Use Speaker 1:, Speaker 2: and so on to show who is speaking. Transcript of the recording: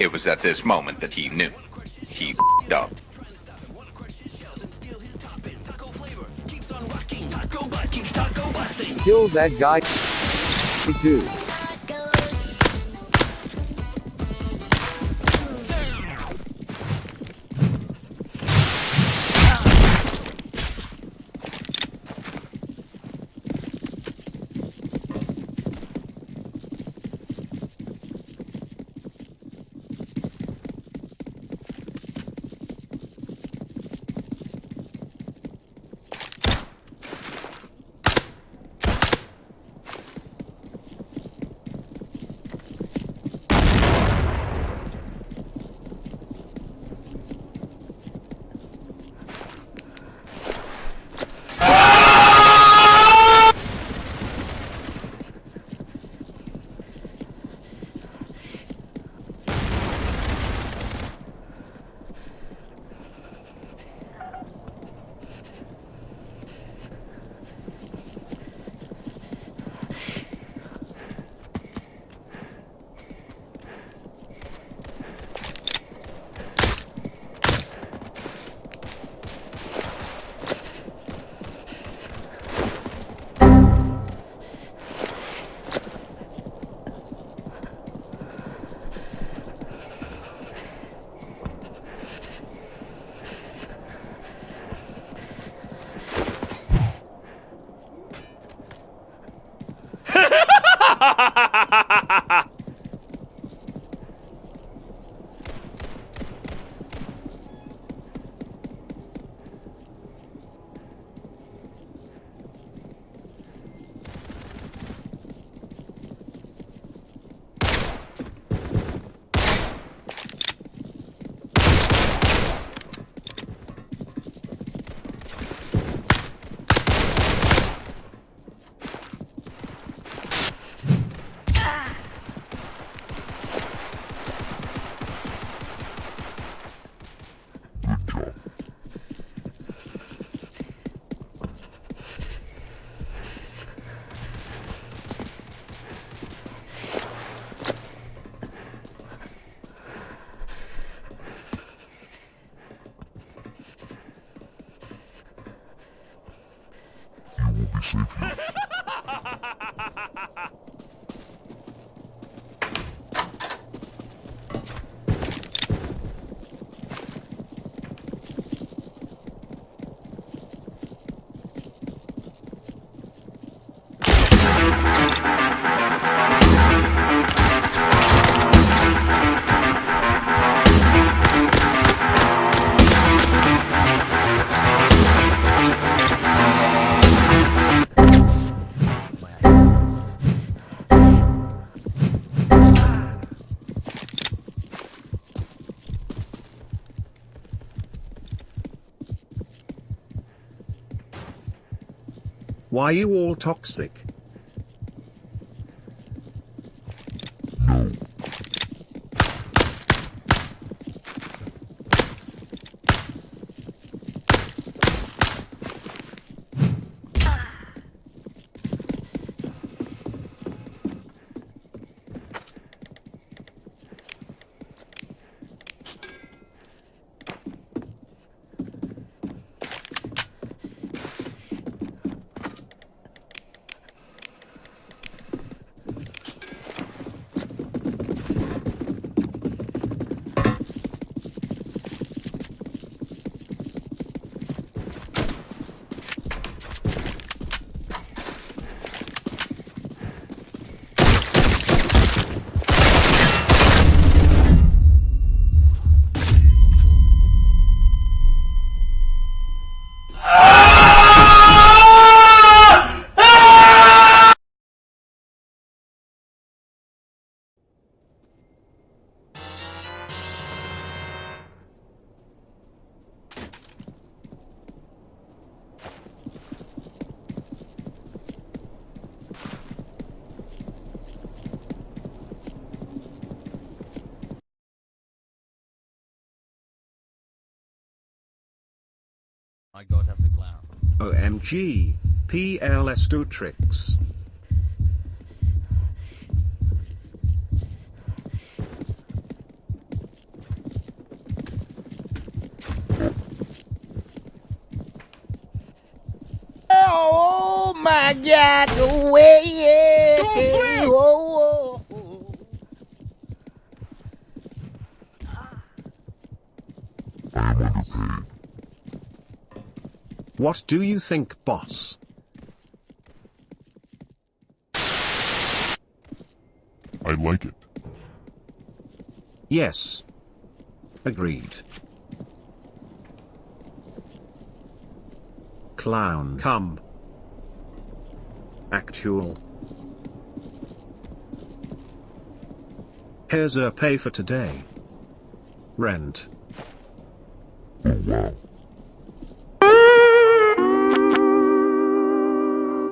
Speaker 1: It was at this moment that he knew. He up.
Speaker 2: Kill that guy. too. be sleeping.
Speaker 3: Why you all toxic?
Speaker 4: I got as a clown.
Speaker 3: OMG, PLS do tricks.
Speaker 5: Oh my God, away, yeah. Oh, oh, oh. Ah.
Speaker 3: What do you think, boss?
Speaker 6: I like it.
Speaker 3: Yes. Agreed. Clown come. Actual. Here's a pay for today. Rent.
Speaker 6: Oh wow.